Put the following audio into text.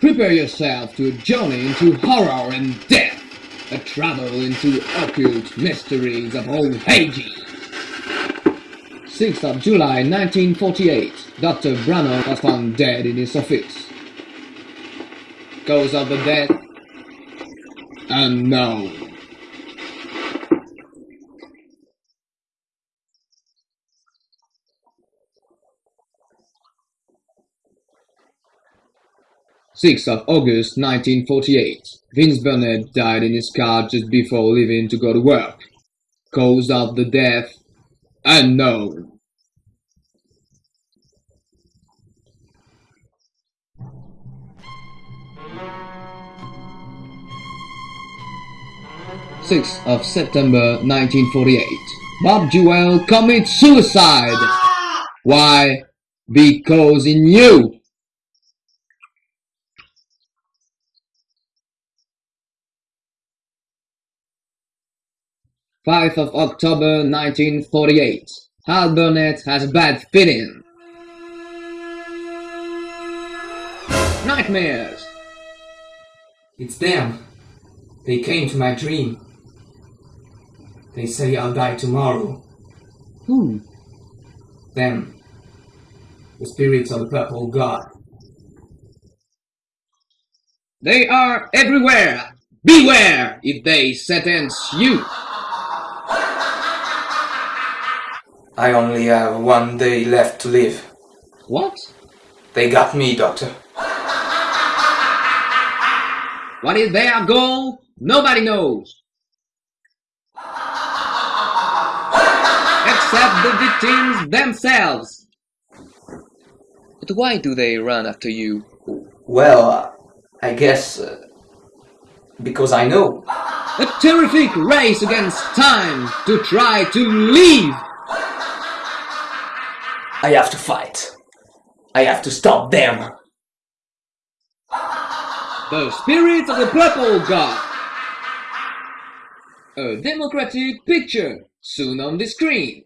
Prepare yourself to a journey into horror and death, a travel into occult mysteries of old ages. 6th of July 1948, Dr. Branner was found dead in his office. Cause of the death? Unknown. Sixth of August 1948, Vince Burnett died in his car just before leaving to go to work. Cause of the death? Unknown. Sixth of September 1948, Bob Jewell commits suicide. Ah! Why? Because he knew. Fifth of October 1948, Hal Burnett has a bad feeling. Nightmares. It's them. They came to my dream. They say I'll die tomorrow. Who? Them. The spirits of the purple god. They are everywhere. Beware if they sentence you. I only have one day left to live. What? They got me, Doctor. What is their goal? Nobody knows. Except the victims themselves. But why do they run after you? Well, I guess... Uh, because I know. A terrific race against time to try to leave. I have to fight. I have to stop them. The Spirit of the Purple God. A democratic picture soon on the screen.